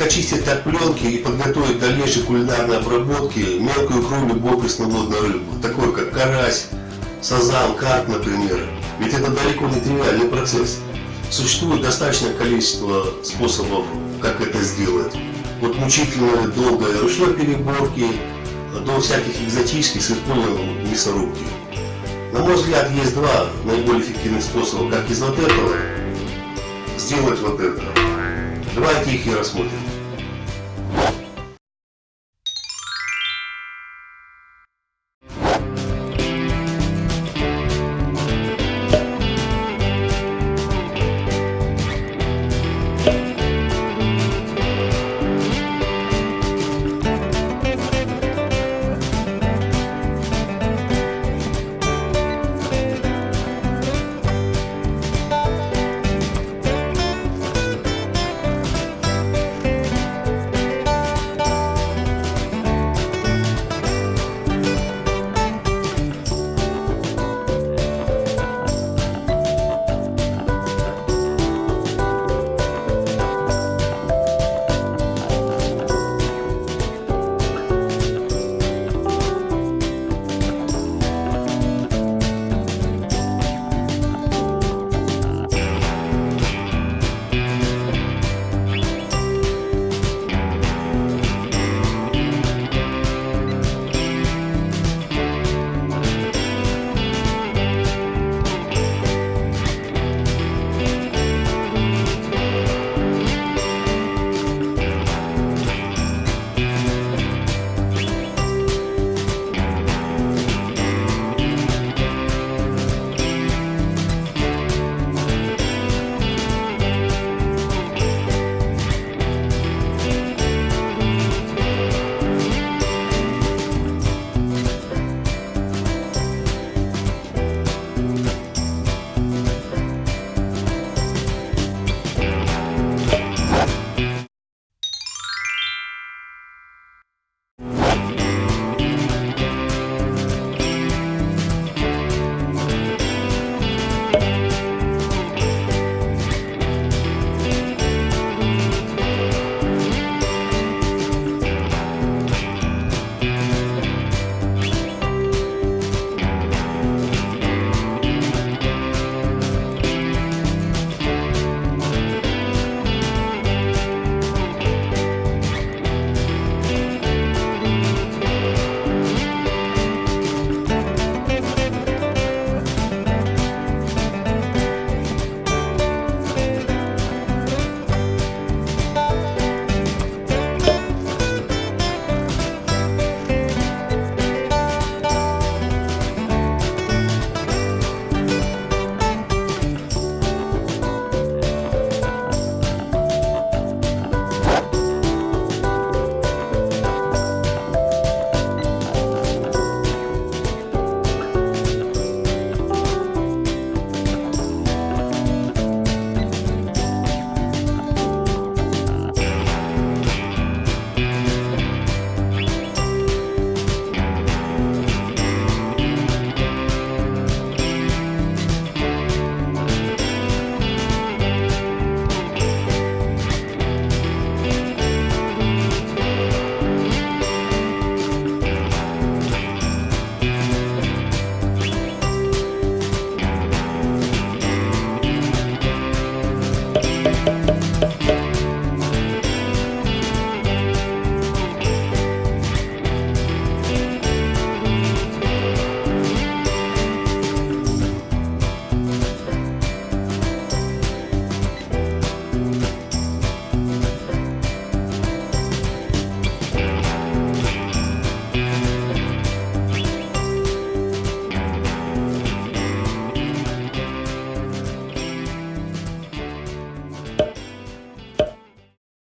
очистить от пленки и подготовить к дальнейшей кулинарной обработки мелкую икру любой пресноводной рыбы, такой как карась, сазан, карп, например. Ведь это далеко не тривиальный процесс. Существует достаточное количество способов, как это сделать. От мучительной долгой ручной переборки а до всяких экзотических с использованием мясорубки. На мой взгляд, есть два наиболее эффективных способа, как из вот этого сделать вот это. Давайте их и рассмотрим.